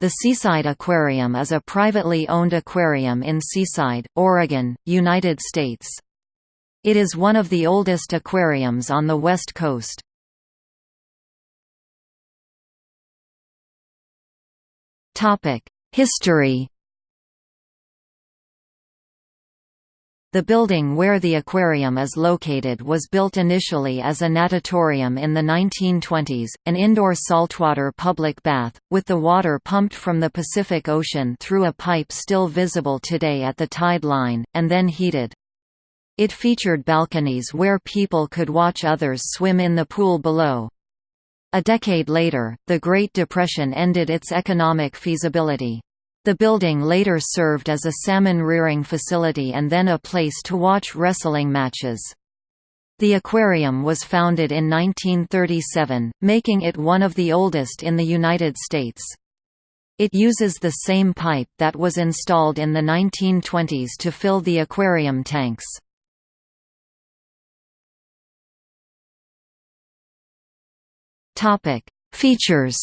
The Seaside Aquarium is a privately owned aquarium in Seaside, Oregon, United States. It is one of the oldest aquariums on the West Coast. History The building where the aquarium is located was built initially as a natatorium in the 1920s, an indoor saltwater public bath, with the water pumped from the Pacific Ocean through a pipe still visible today at the tide line, and then heated. It featured balconies where people could watch others swim in the pool below. A decade later, the Great Depression ended its economic feasibility. The building later served as a salmon rearing facility and then a place to watch wrestling matches. The aquarium was founded in 1937, making it one of the oldest in the United States. It uses the same pipe that was installed in the 1920s to fill the aquarium tanks. Features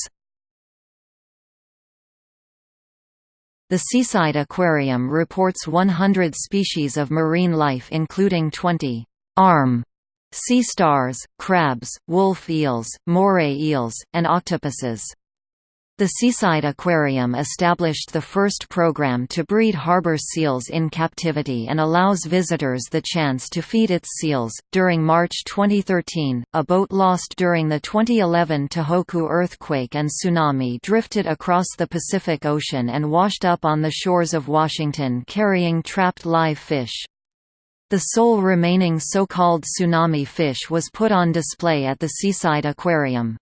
The Seaside Aquarium reports 100 species of marine life including 20 arm sea stars, crabs, wolf eels, moray eels, and octopuses. The Seaside Aquarium established the first program to breed harbor seals in captivity and allows visitors the chance to feed its seals. During March 2013, a boat lost during the 2011 Tohoku earthquake and tsunami drifted across the Pacific Ocean and washed up on the shores of Washington carrying trapped live fish. The sole remaining so-called tsunami fish was put on display at the Seaside Aquarium.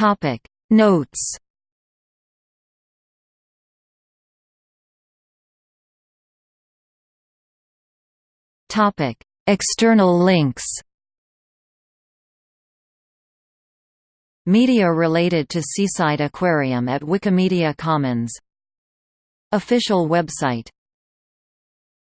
Topic. Notes. Topic. External links. Media related to Seaside Aquarium at Wikimedia Commons. Official website